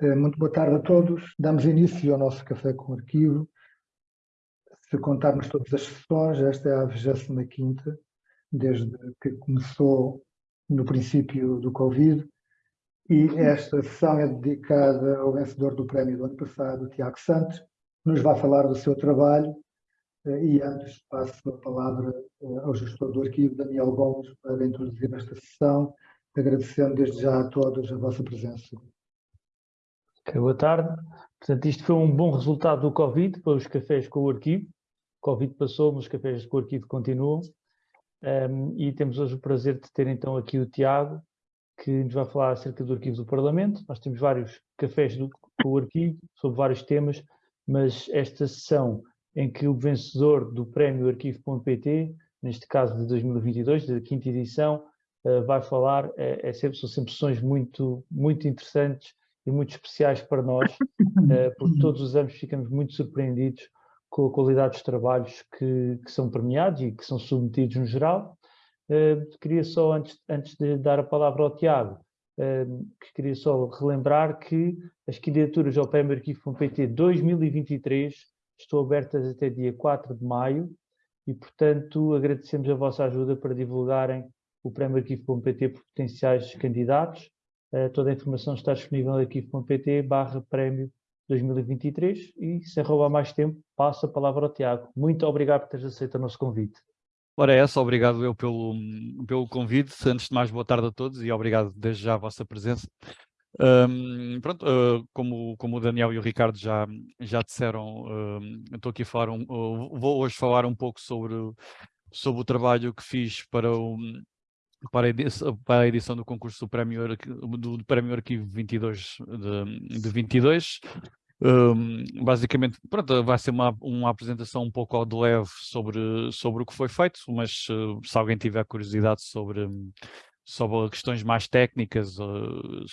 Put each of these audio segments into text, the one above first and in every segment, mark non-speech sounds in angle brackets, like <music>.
Eh, muito boa tarde a todos. Damos início ao nosso Café com Arquivo. Se contarmos todas as sessões, esta é a 25ª, desde que começou no princípio do Covid, e esta sessão é dedicada ao vencedor do prémio do ano passado, Tiago Santos, nos vai falar do seu trabalho, eh, e antes passo a palavra eh, ao gestor do arquivo, Daniel Gomes, para introduzir esta sessão, agradecendo desde já a todos a vossa presença. Okay, boa tarde. Portanto, isto foi um bom resultado do Covid para os cafés com o arquivo. O Covid passou, mas os cafés com o arquivo continuam. Um, e temos hoje o prazer de ter então aqui o Tiago, que nos vai falar acerca do arquivo do Parlamento. Nós temos vários cafés do, com o arquivo, sobre vários temas, mas esta sessão em que o vencedor do prémio arquivo.pt, neste caso de 2022, da quinta edição, uh, vai falar, é, é sempre, são sempre sessões muito, muito interessantes e muito especiais para nós, <laughs> eh, porque todos os anos ficamos muito surpreendidos com a qualidade dos trabalhos que, que são premiados e que são submetidos no geral. Eh, queria só, antes, antes de dar a palavra ao Tiago, eh, que queria só relembrar que as candidaturas ao Prémio Arquivo.pt 2023 estão abertas até dia 4 de maio e, portanto, agradecemos a vossa ajuda para divulgarem o Prémio Arquivo.pt por potenciais candidatos toda a informação está disponível no arquivo.pt barra prémio 2023 e sem roubar mais tempo, passo a palavra ao Tiago. Muito obrigado por teres aceito o nosso convite. Ora é essa, obrigado eu pelo, pelo convite. Antes de mais, boa tarde a todos e obrigado desde já a vossa presença. Um, pronto, uh, como, como o Daniel e o Ricardo já, já disseram, uh, estou aqui a falar, um, uh, vou hoje falar um pouco sobre, sobre o trabalho que fiz para o, para a, edição, do concurso do Prémio, do, Prémio Arquivo 22 de, de 22. Um, basicamente, pronto, vai ser uma, uma apresentação um pouco ao de leve sobre, sobre o que foi feito, mas uh, se alguém tiver curiosidade sobre, sobre questões mais técnicas, uh,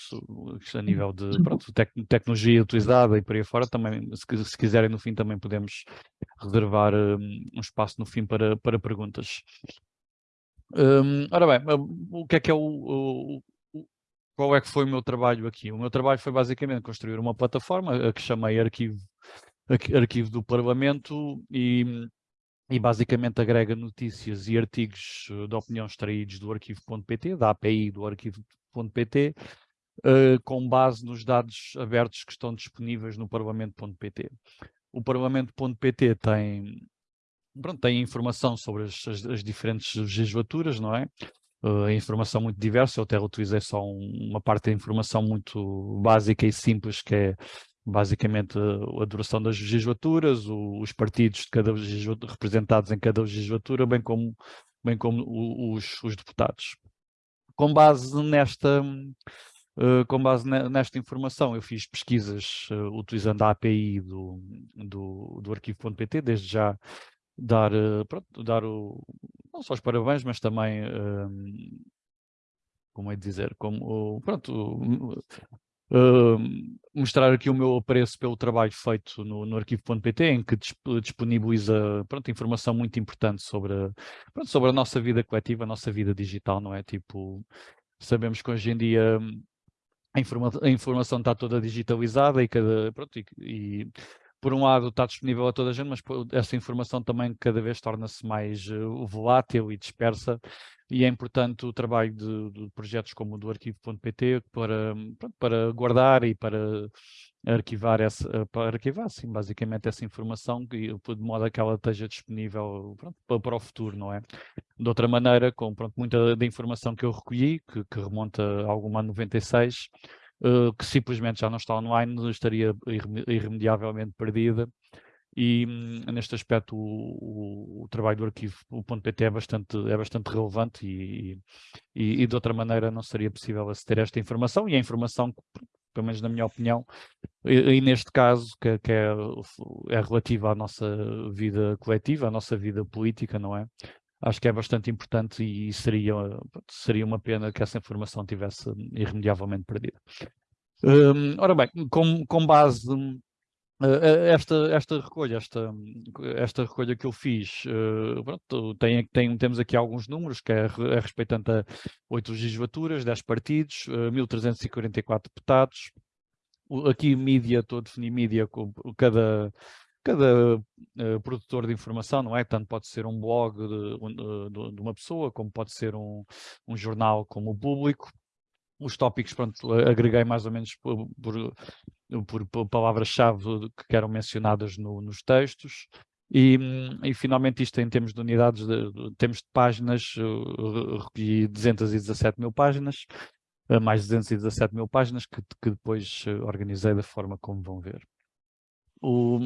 a nível de pronto, tec tecnologia utilizada e por aí fora, também, se, se quiserem no fim também podemos reservar um, um espaço no fim para, para perguntas. Um, ora bem, o que é que é o, o, qual é que foi o meu trabalho aqui? O meu trabalho foi basicamente construir uma plataforma a que chamei Arquivo, Arquivo do Parlamento e, e basicamente agrega notícias e artigos eh, de opinião extraídos do arquivo.pt, da API do arquivo.pt, uh, com base nos dados abertos que estão disponíveis no parlamento.pt. O parlamento.pt tem pronto, tem informação sobre as, as, as diferentes legislaturas, não é? Uh, informação muito diversa, eu até utilizei só um, uma parte da informação muito básica e simples, que é basicamente a duração das legislaturas, o, os partidos de cada representados em cada legislatura, bem como, bem como os, os deputados. Com base nesta, uh, com base nesta informação, eu fiz pesquisas uh, utilizando a API do, do, do arquivo.pt, desde já dar, eh, pronto, dar o, não só os parabéns, mas também, um, como é dizer, como, pronto, um, mostrar aqui o meu apreço pelo trabalho feito no, no arquivo.pt, em que disponibiliza pronto, informação muito importante sobre, pronto, sobre a nossa vida coletiva, a nossa vida digital, não é? Tipo, sabemos que hoje em dia a, a informação está toda digitalizada e cada, pronto, e, e por um lado está disponível a toda a gente, mas essa informação também cada vez torna-se mais uh, volátil e dispersa e é importante o trabalho de, de projetos como o do arquivo.pt para, para guardar e para arquivar essa, eh, para arquivar, sim, basicamente essa informação de modo a que ela esteja disponível pronto, para, o futuro, não é? De outra maneira, com pronto, muita da informação que eu recolhi, que, que remonta a alguma 96, uh, que simplesmente já não está online, estaria irremediavelmente perdida. E hum, neste aspecto o, o, o, trabalho do arquivo, o .pt é bastante, é bastante relevante e, e, e, de outra maneira não seria possível aceder a esta informação e a informação, pelo menos na minha opinião, e, e neste caso, que, que, é, é relativa à nossa vida coletiva, à nossa vida política, não é? Acho que é bastante importante e seria, seria uma pena que essa informação tivesse irremediavelmente perdida. Um, ora bem, com, com base uh, esta, esta recolha, esta, esta recolha que eu fiz, uh, pronto, tem, tem, temos aqui alguns números, que é, é respeitando a oito legislaturas, 10 partidos, uh, 1344 deputados, aqui mídia, estou a definir mídia, cada, cada uh, produtor de informação, não é? Tanto pode ser um blog de, de, de uma pessoa, como pode ser um, um jornal como o público. Os tópicos, pronto, agreguei mais ou menos por, por, por palavras-chave que eram mencionadas no, nos textos. E, e, finalmente isto em termos de unidades, de, de, termos de páginas, recolhi 217 mil páginas, uh, mais 217 mil páginas que, que depois organizei da forma como vão ver. O,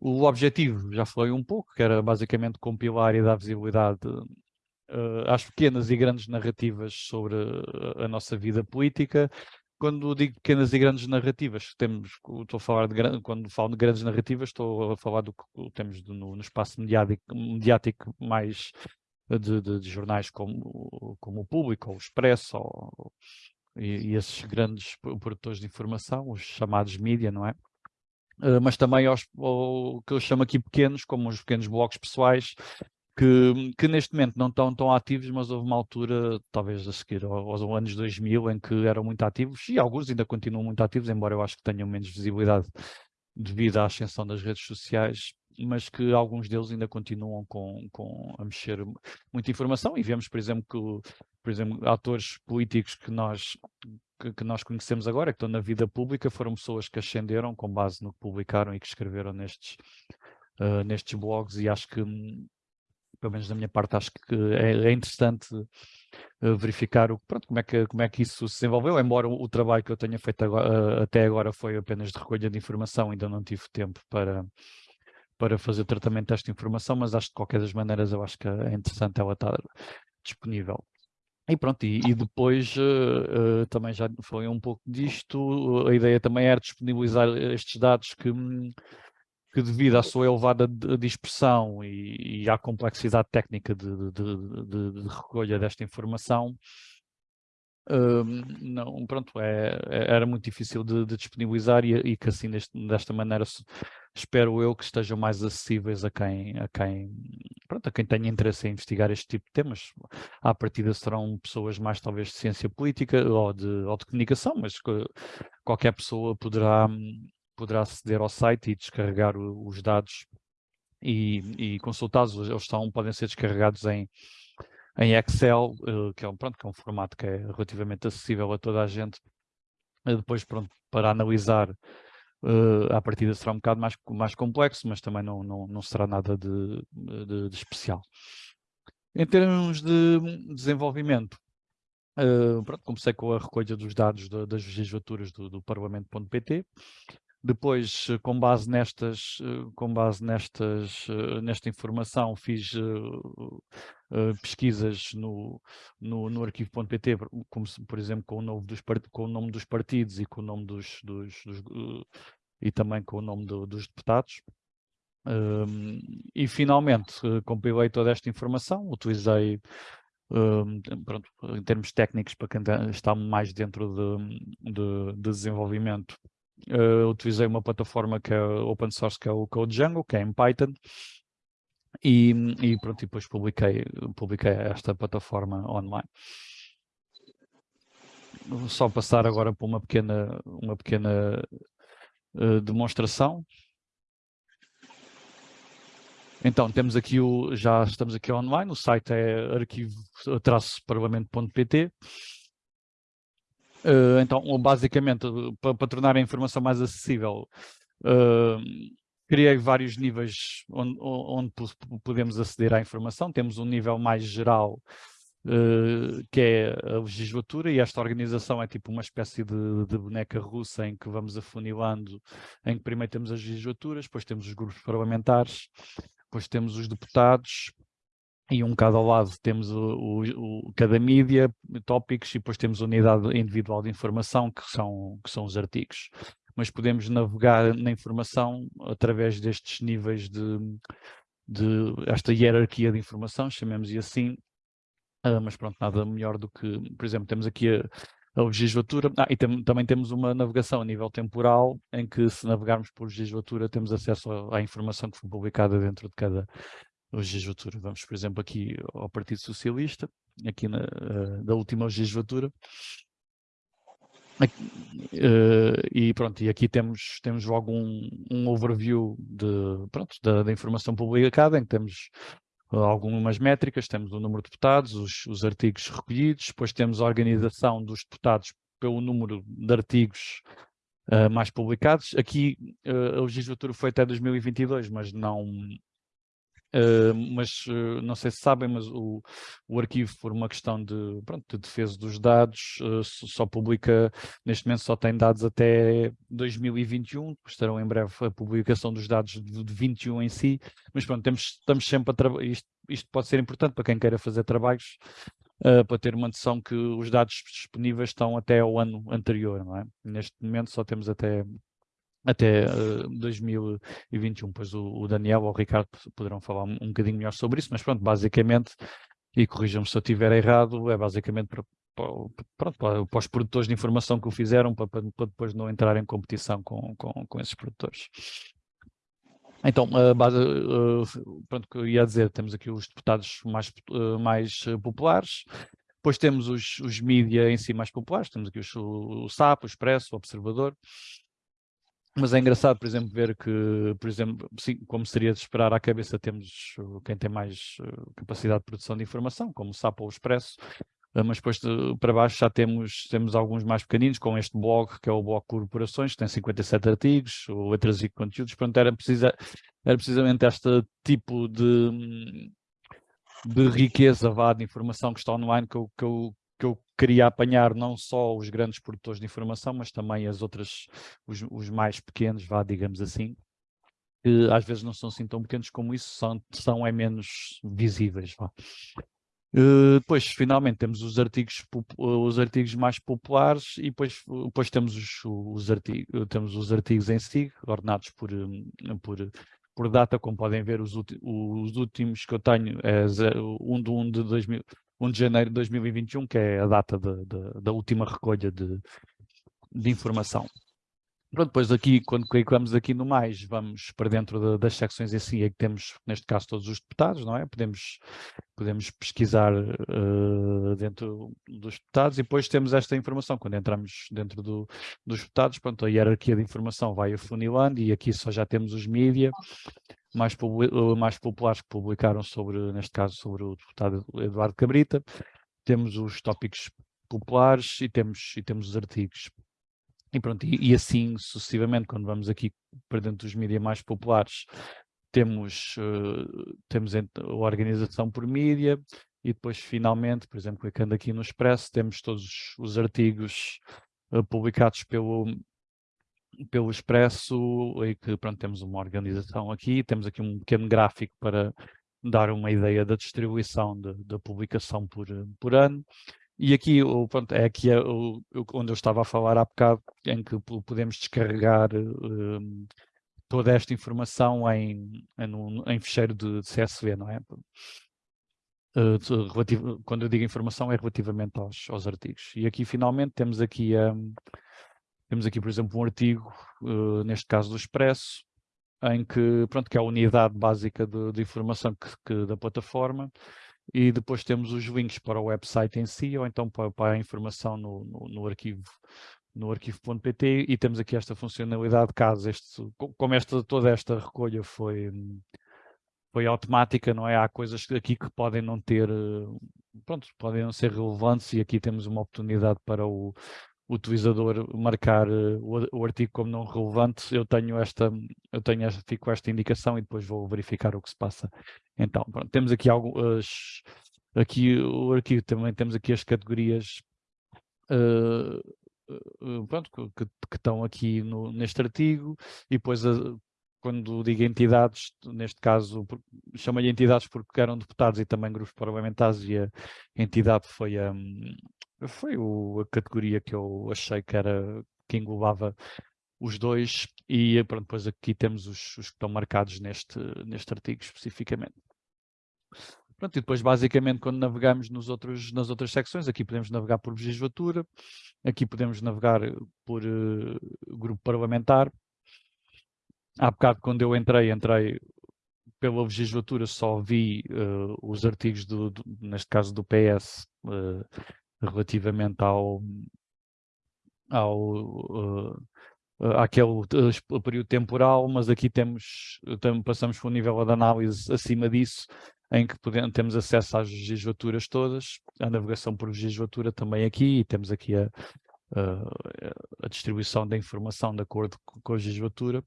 o objetivo, já falei um pouco, que era basicamente compilar e dar visibilidade às pequenas e grandes narrativas sobre a nossa vida política, quando digo pequenas e grandes narrativas, temos, estou a falar de, quando falo de grandes narrativas, estou a falar do que temos no, no, espaço mediático, mediático mais de, de, de, jornais como, como o Público, ou o Expresso, ou, e, e, esses grandes produtores de informação, os chamados mídia, não é? Uh, mas também aos, o que eu chamo aqui pequenos, como os pequenos blogs pessoais, que, que, neste momento não estão tão ativos, mas houve uma altura, talvez a seguir aos anos 2000, em que eram muito ativos, e alguns ainda continuam muito ativos, embora eu acho que tenham menos visibilidade devido à ascensão das redes sociais, mas que alguns deles ainda continuam com, com a mexer muita informação, e vemos, por exemplo, que por exemplo, atores políticos que nós, que, que nós conhecemos agora, que estão na vida pública, foram pessoas que ascenderam com base no que publicaram e que escreveram nestes, uh, nestes blogs, e acho que pelo menos da minha parte, acho que é, é interessante uh, verificar o, pronto, como, é que, como é que isso se desenvolveu, embora o, o trabalho que eu tenha feito agora, uh, até agora foi apenas de recolha de informação, ainda não tive tempo para, para fazer tratamento desta informação, mas acho que de qualquer das maneiras eu acho que é interessante ela estar disponível. E pronto, e, e depois uh, uh, também já falei um pouco disto, a ideia também era disponibilizar estes dados que, que devido à sua elevada dispersão e, e à complexidade técnica de, de, de, de recolha desta informação, não, pronto, é, é, era muito difícil de, de disponibilizar e, e, que assim deste, desta maneira espero eu que estejam mais acessíveis a quem, a quem, pronto, a quem tenha interesse em investigar este tipo de temas. À partida serão pessoas mais talvez de ciência política ou de, ou de comunicação, mas qualquer pessoa poderá poderá aceder ao site e descarregar o, os dados e, e consultá-los. Eles estão, podem ser descarregados em, em Excel, uh, que, é um, pronto, que é um formato que é relativamente acessível a toda a gente. Uh, depois, pronto, para analisar, uh, a partida será um bocado mais, mais complexo, mas também não, não, não será nada de, de, de especial. Em termos de desenvolvimento, Uh, pronto, comecei com a recolha dos dados das legislaturas do, do Parlamento.pt. Depois, eh, com base nestas, eh, com base nestas, eh, nesta informação, fiz pesquisas no, no, no arquivo.pt, como por exemplo com o, nome dos com o nome dos partidos e com o nome dos, dos, dos e também com o nome do, dos deputados. Um, e finalmente compilei toda esta informação, utilizei um, pronto, em termos técnicos para quem está mais dentro de, de, de desenvolvimento uh, utilizei uma plataforma que é open source, que é o Code Django, que é em Python, e, e pronto, e depois publiquei, publiquei esta plataforma online. Vou só passar agora por uma pequena, uma pequena uh, demonstração. Então, temos aqui o, já estamos aqui online, o site é arquivo-parlamento.pt. Uh, então, basicamente, para, para, tornar a informação mais acessível, uh, criei vários níveis onde, onde, podemos aceder à informação. Temos um nível mais geral, uh, que é a legislatura, e esta organização é tipo uma espécie de, de, boneca russa em que vamos afunilando, em que primeiro temos as legislaturas, depois temos os grupos parlamentares, depois temos os deputados, e um bocado ao lado temos o, o, o, cada mídia, tópicos, e depois temos a unidade individual de informação, que são, que são os artigos. Mas podemos navegar na informação através destes níveis de, de esta hierarquia de informação, chamemos-lhe assim, uh, mas pronto, nada melhor do que, por exemplo, temos aqui a, a legislatura, ah, e tem, também temos uma navegação a nível temporal, em que se navegarmos por legislatura temos acesso à informação que foi publicada dentro de cada legislatura. Vamos, por exemplo, aqui ao Partido Socialista, aqui na, uh, da última legislatura. Uh, e pronto, e aqui temos, temos logo um, um overview de, pronto, da, da, informação publicada, em que temos uh, algumas métricas, temos o número de deputados, os, os, artigos recolhidos, depois temos a organização dos deputados pelo número de artigos uh, mais publicados. Aqui a legislatura foi até 2022, mas não, Uh, mas uh, não sei se sabem, mas o, o arquivo, por uma questão de, pronto, de defesa dos dados, uh, só publica, neste momento só tem dados até 2021, estarão em breve a publicação dos dados de, de 21 em si, mas pronto, temos, estamos sempre a trabalhar, isto, isto, pode ser importante para quem queira fazer trabalhos, para ter uma noção que os dados disponíveis estão até ao ano anterior, não é? Neste momento só temos até até uh, 2021. Pois o, o, Daniel ou o Ricardo poderão falar um, um bocadinho melhor sobre isso, mas pronto, basicamente, e corrijam-me se eu estiver errado, é basicamente para, para, para, para, os produtores de informação que o fizeram, para, para, depois não entrar em competição com, com, com esses produtores. Então, uh, base, uh, pronto, o que eu ia dizer, temos aqui os deputados mais, uh, mais populares, depois temos os, os em si mais populares, temos aqui os, o SAP, o Expresso, o Observador, mas é engraçado, por exemplo, ver que, por exemplo, sim, como seria de esperar à cabeça, temos quem tem mais uh, capacidade de produção de informação, como o SAP ou o Expresso, uh, mas depois de, para baixo já temos, temos alguns mais pequeninos, com este blog, que é o blog Corporações, que tem 57 artigos, letras e conteúdos, portanto era, precisa, era precisamente este tipo de, de riqueza vá, de informação que está online que eu, que eu queria apanhar não só os grandes produtores de informação, mas também as outras, os, os mais pequenos, vá, digamos assim, que às vezes não são assim tão pequenos como isso, são, são é menos visíveis. Vá. Uh, depois, finalmente, temos os artigos, os artigos mais populares e depois, depois temos, os, os artigos, temos os artigos em si, ordenados por, por, por data, como podem ver, os, os últimos que eu tenho é 1 de 1 de 2000, 1 de janeiro de 2021, que é a data da última recolha de, de informação. Pronto, depois aqui, quando clicamos aqui no mais, vamos para dentro de, das secções em si, é que temos, neste caso, todos os deputados, não é? Podemos, podemos pesquisar uh, dentro dos deputados e depois temos esta informação, quando entramos dentro do, dos deputados, pronto, a hierarquia de informação vai afunilando e aqui só já temos os mídia, mais, mais populares que publicaram sobre, neste caso, sobre o deputado Eduardo Cabrita. Temos os tópicos populares e temos, e temos os artigos. E pronto, e, e assim sucessivamente, quando vamos aqui para dentro dos mídias mais populares, temos, uh, temos a organização por mídia e depois finalmente, por exemplo, clicando aqui no Expresso, temos todos os artigos uh, publicados pelo, pelo Expresso, e que pronto, temos uma organização aqui, temos aqui um pequeno gráfico para dar uma ideia da distribuição da publicação por, por ano. E aqui pronto, é aqui é o, onde eu estava a falar há bocado, em que podemos descarregar um, toda esta informação em, em, em ficheiro de, de, CSV, não é? Uh, relativo, quando eu digo informação é relativamente aos, aos artigos. E aqui finalmente temos aqui um, temos aqui, por exemplo, um artigo, uh, neste caso do Expresso, em que, pronto, que é a unidade básica de, de informação que, que, da plataforma, e depois temos os links para o website em si, ou então para, para a informação no, no, no arquivo no arquivo.pt e temos aqui esta funcionalidade caso este, como esta, toda esta recolha foi, foi automática, não é? Há coisas aqui que podem não ter, eh, pronto, podem não ser relevantes e aqui temos uma oportunidade para o, o utilizador marcar uh, o, artigo como não relevante, eu tenho esta, eu tenho esta, fico esta indicação e depois vou verificar o que se passa. Então, pronto, temos aqui algumas, aqui o arquivo também temos aqui as categorias uh, pronto, que, que, estão aqui no, neste artigo e depois quando digo entidades, neste caso chamo-lhe entidades porque eram deputados e também grupos parlamentares e a entidade foi a, foi o, a categoria que eu achei que era que englobava os dois e pronto, depois aqui temos os, os que estão marcados neste, neste artigo especificamente. Pronto, e depois basicamente quando navegamos nos outros, nas outras secções, aqui podemos navegar por legislatura, aqui podemos navegar por uh, grupo parlamentar. Há bocado quando eu entrei, entrei pela legislatura, só vi uh, os artigos, do, do, neste caso do PS, uh, relativamente ao, ao, uh, àquele uh, período temporal, mas aqui temos, passamos para um nível de análise acima disso, em que podemos, temos acesso às legislaturas todas, a navegação por legislatura também aqui, e temos aqui a, a, a distribuição da informação de acordo com a legislatura,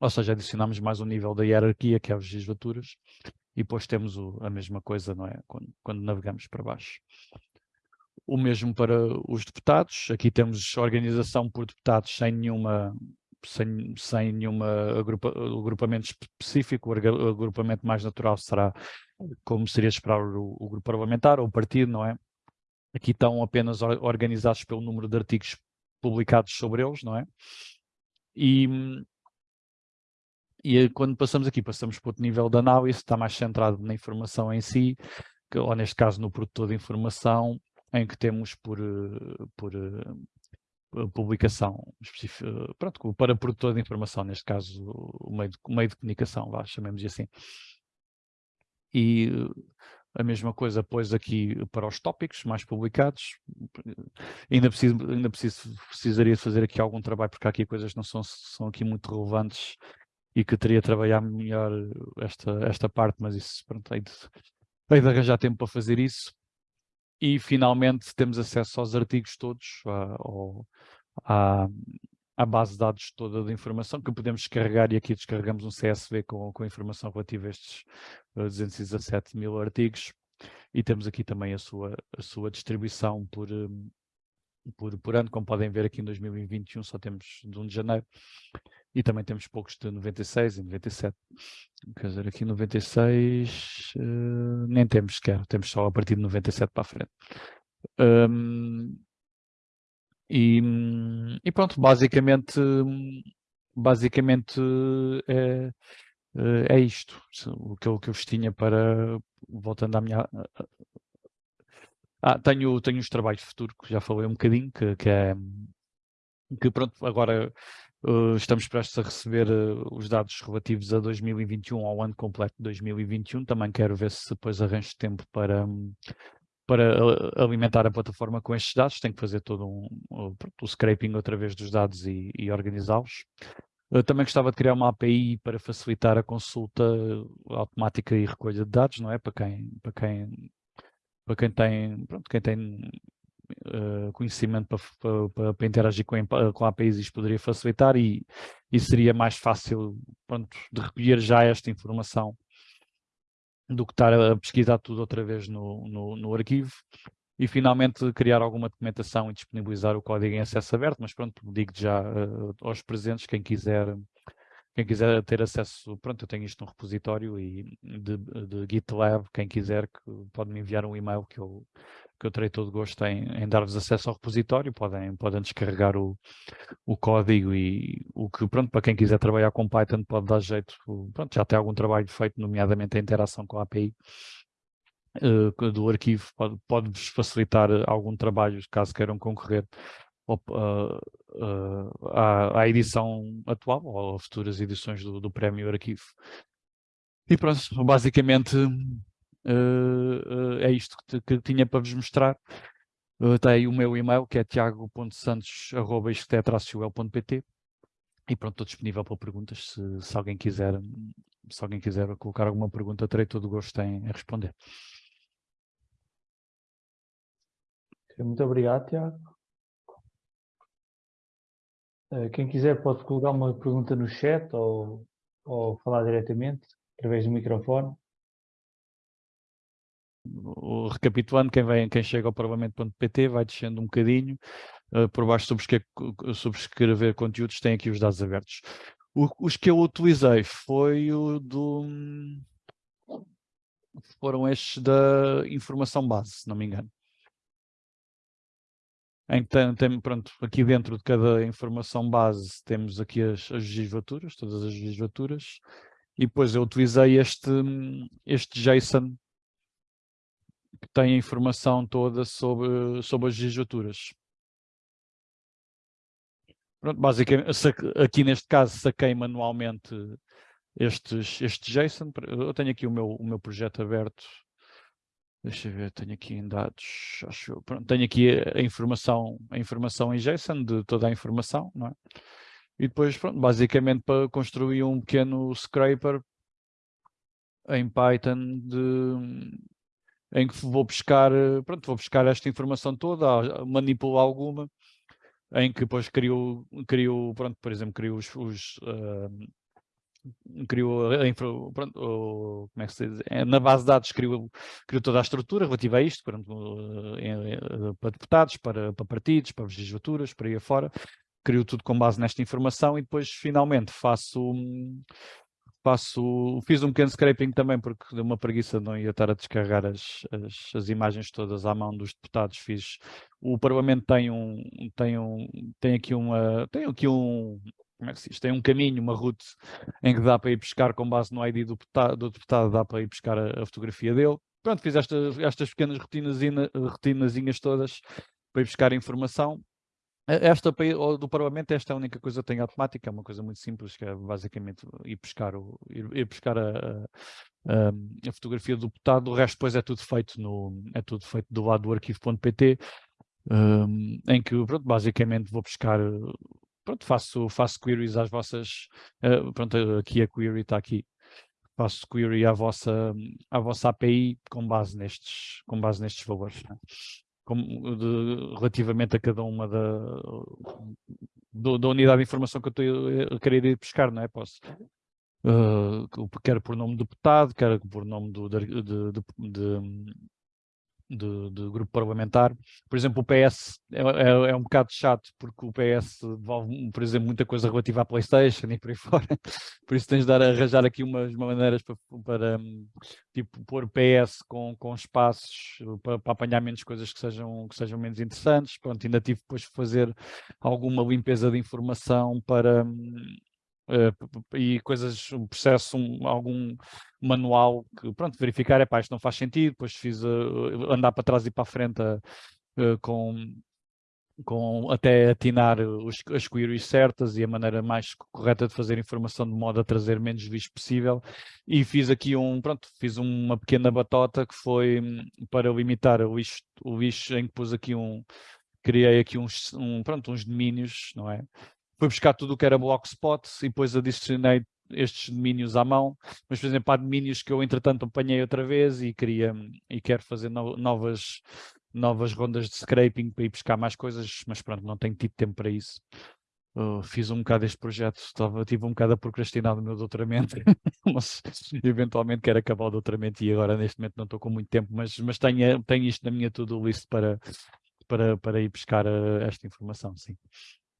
ou seja, adicionamos mais um nível da hierarquia, que é as legislaturas, e depois temos o, a mesma coisa, não é? Quando, quando, navegamos para baixo. O mesmo para os deputados, aqui temos organização por deputados sem nenhuma sem, sem nenhuma agrupa, agrupamento específico, o agrupamento mais natural será como seria esperar o, o grupo parlamentar ou o partido, não é? Aqui estão apenas organizados pelo número de artigos publicados sobre eles, não é? E, e quando passamos aqui, passamos para outro nível de análise, está mais centrado na informação em si, que, ou neste caso no produtor de informação, em que temos por, eh, por uh, publicação específica, pronto, para produtor de informação, neste caso o meio de, o meio de comunicação, vá, chamemos assim. E a mesma coisa pois aqui para os tópicos mais publicados. Ainda, preciso, ainda preciso, precisaria fazer aqui algum trabalho, porque há aqui coisas que não são, são aqui muito relevantes e que teria de trabalhar melhor esta, esta parte, mas isso, pronto, hei de, hei de arranjar tempo para fazer isso. E finalmente temos acesso aos artigos todos, à, à, base de dados toda de informação que podemos descarregar e aqui descarregamos um CSV com, com informação relativa a estes 217 eh, mil artigos. E temos aqui também a sua, a sua distribuição por, eh, por, por ano, como podem ver aqui em 2021 só temos de 1 de janeiro e também temos poucos de 96 e 97. Quer dizer, aqui 96 uh, eh, nem temos sequer, temos só a partir de 97 para a frente. Um, e, e, pronto, basicamente, basicamente é, é isto. O que, eu, o que eu vos tinha para, voltando à minha... Ah, tenho, tenho os trabalhos de futuro, que já falei um bocadinho, que, que é que pronto, agora Uh, estamos prestes a receber uh, os dados relativos a 2021, ao ano completo de 2021. Também quero ver se depois arranjo tempo para, para alimentar a plataforma com estes dados. Tenho que fazer todo um, um scraping outra vez dos dados e, e organizá-los. Também gostava de criar uma API para facilitar a consulta automática e recolha de dados, não é? Para quem, para quem, para quem tem, pronto, quem tem uh, conhecimento para, para, para, interagir com, com APIs isto poderia facilitar e, e seria mais fácil pronto, de recolher já esta informação do que estar a pesquisar tudo outra vez no, no, no arquivo e finalmente criar alguma documentação e disponibilizar o código em acesso aberto, mas pronto, digo já uh, aos presentes, quem quiser quem quiser ter acesso, pronto, eu tenho isto no repositório e de, de GitLab, quem quiser que pode me enviar um e-mail que eu, que eu terei todo gosto em, em dar-vos acesso ao repositório, podem, podem descarregar o, o código e o que, pronto, para quem quiser trabalhar com Python pode dar jeito, pronto, já tem algum trabalho feito, nomeadamente a interação com a API uh, do arquivo, pode-vos pode facilitar algum trabalho caso queiram concorrer uh, uh, à, à, edição atual ou a futuras edições do, do Prémio Arquivo. E pronto, basicamente uh, é isto que, que, tinha para vos mostrar. Uh, tem o meu e-mail que é tiago.santos.pt e pronto, estou disponível para perguntas se, se, alguém quiser se alguém quiser colocar alguma pergunta, terei todo o gosto em, em responder. Muito obrigado, Tiago. Quem quiser pode colocar uma pergunta no chat ou, ou falar diretamente através do microfone recapitulando, quem, vem, quem chega ao parlamento.pt vai descendo um bocadinho, uh, por baixo subscrever, subscrever conteúdos, tem aqui os dados abertos. O, os que eu utilizei foi o do... foram estes da informação base, se não me engano. Então, tem, pronto, aqui dentro de cada informação base temos aqui as, as legislaturas, todas as legislaturas, e depois eu utilizei este, este JSON que tem a informação toda sobre, sobre as legislaturas. Pronto, basicamente, aqui neste caso saquei manualmente estes, este JSON. Eu tenho aqui o meu, o meu projeto aberto Deixa eu ver, tenho aqui em dados, acho, pronto, tenho aqui a, informação, a informação em JSON de toda a informação, não é? E depois, pronto, basicamente para construir um pequeno scraper em Python de, em que vou buscar, pronto, vou buscar esta informação toda, manipulo alguma, em que depois crio, crio pronto, por exemplo, crio os, os uh, criou a infra, pronto, o, como é que se diz? É, na base de dados criou, criou toda a estrutura relativa a isto, pronto, em, para deputados, para, para partidos, para legislaturas, para aí afora, criou tudo com base nesta informação e depois finalmente faço faço, fiz um pequeno scraping também porque deu uma preguiça não ia estar a descarregar as, as, as, imagens todas à mão dos deputados, fiz, o Parlamento tem um, tem um, tem aqui uma, tem aqui um, como é que se diz? Tem um caminho, uma route em que dá para ir pescar com base no ID do deputado, do deputado dá para ir pescar a, a fotografia dele. Pronto, fiz estas, estas pequenas rotinazinhas todas para ir buscar informação. Esta do Parlamento, esta é a única coisa que tem automática, é uma coisa muito simples, que é basicamente ir pescar, o, ir, ir pescar a, a, a, fotografia do deputado, o resto depois é tudo feito, no, é tudo feito do lado do arquivo.pt, um, em que pronto, basicamente vou buscar pronto, faço, faço queries às vossas, uh, pronto, aqui a query está aqui, faço query à vossa, à vossa API com base nestes, com base nestes valores. Né? de, relativamente a cada uma da, do, da unidade de informação que eu estou a querer ir buscar, não é? Posso, uh, quer por nome do deputado, quer por nome do, de, de, de, de, de, grupo parlamentar. Por exemplo, o PS é, é, é, um bocado chato, porque o PS devolve, por exemplo, muita coisa relativa à Playstation e por aí <laughs> fora. Por isso tens de dar, arranjar aqui umas maneiras para, para tipo, pôr PS com, com espaços para, para, apanhar menos coisas que sejam, que sejam menos interessantes. Pronto, ainda tive depois de fazer alguma limpeza de informação para uh, e coisas, um processo, um, algum manual que, pronto, verificar, é pá, isto não faz sentido, depois fiz uh, andar para trás e para a frente uh, com, com até atinar os, as queries certas e a maneira mais correta de fazer informação de modo a trazer menos lixo possível e fiz aqui um, pronto, fiz uma pequena batota que foi hum, para limitar o lixo, o lixo em que pus aqui um, criei aqui uns, um, pronto, uns domínios, não é? Fui buscar tudo o que era Blogspot e depois adicionei estes domínios à mão, mas por exemplo há domínios que eu entretanto apanhei outra vez e queria e quero fazer no, novas novas rondas de scraping para ir buscar mais coisas, mas pronto, não tenho tido tempo para isso. Uh, fiz um bocado este projeto, estava, tive um bocado a procrastinar o meu doutoramento, <laughs> mas eventualmente quero acabar o doutoramento e agora neste momento não estou com muito tempo, mas, mas tenho, tenho isto na minha to-do list para, para, para ir buscar uh, esta informação, sim.